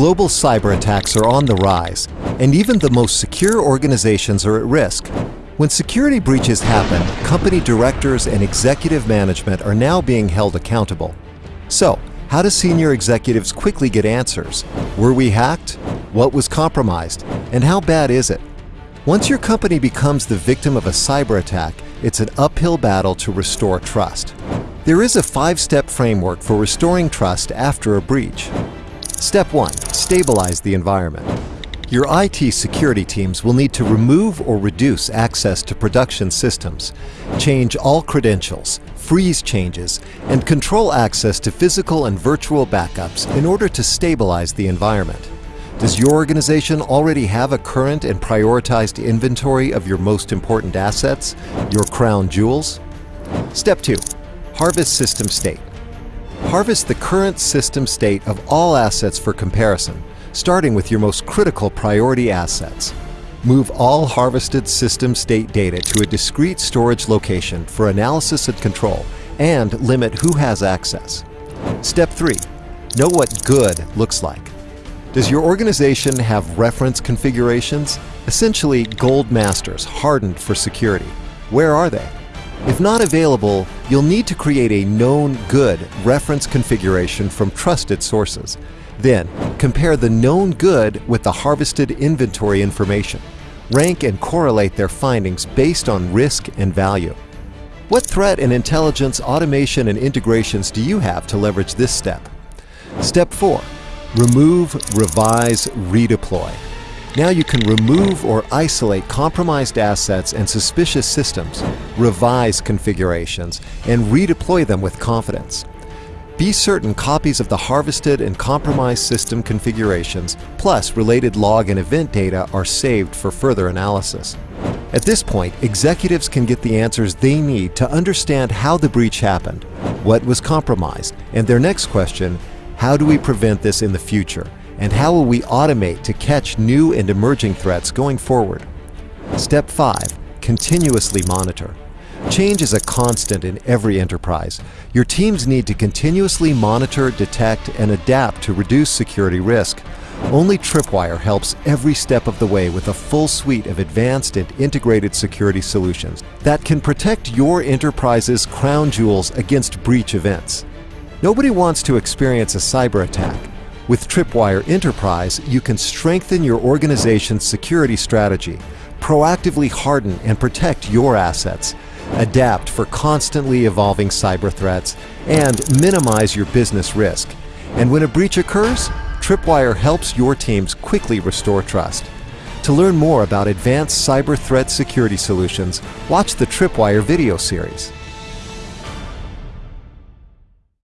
Global cyber attacks are on the rise, and even the most secure organizations are at risk. When security breaches happen, company directors and executive management are now being held accountable. So, how do senior executives quickly get answers? Were we hacked? What was compromised? And how bad is it? Once your company becomes the victim of a cyber attack, it's an uphill battle to restore trust. There is a five-step framework for restoring trust after a breach. Step 1. Stabilize the environment. Your IT security teams will need to remove or reduce access to production systems, change all credentials, freeze changes, and control access to physical and virtual backups in order to stabilize the environment. Does your organization already have a current and prioritized inventory of your most important assets, your crown jewels? Step 2. Harvest system state. Harvest the current system state of all assets for comparison, starting with your most critical priority assets. Move all harvested system state data to a discrete storage location for analysis and control, and limit who has access. Step 3. Know what good looks like. Does your organization have reference configurations? Essentially, gold masters hardened for security. Where are they? If not available, you'll need to create a known good reference configuration from trusted sources. Then, compare the known good with the harvested inventory information. Rank and correlate their findings based on risk and value. What threat and intelligence automation and integrations do you have to leverage this step? Step 4. Remove, revise, redeploy. Now you can remove or isolate compromised assets and suspicious systems, revise configurations, and redeploy them with confidence. Be certain copies of the harvested and compromised system configurations, plus related log and event data are saved for further analysis. At this point, executives can get the answers they need to understand how the breach happened, what was compromised, and their next question, how do we prevent this in the future? And how will we automate to catch new and emerging threats going forward? Step 5. Continuously monitor. Change is a constant in every enterprise. Your teams need to continuously monitor, detect, and adapt to reduce security risk. Only Tripwire helps every step of the way with a full suite of advanced and integrated security solutions that can protect your enterprise's crown jewels against breach events. Nobody wants to experience a cyber attack, with Tripwire Enterprise, you can strengthen your organization's security strategy, proactively harden and protect your assets, adapt for constantly evolving cyber threats, and minimize your business risk. And when a breach occurs, Tripwire helps your teams quickly restore trust. To learn more about advanced cyber threat security solutions, watch the Tripwire video series.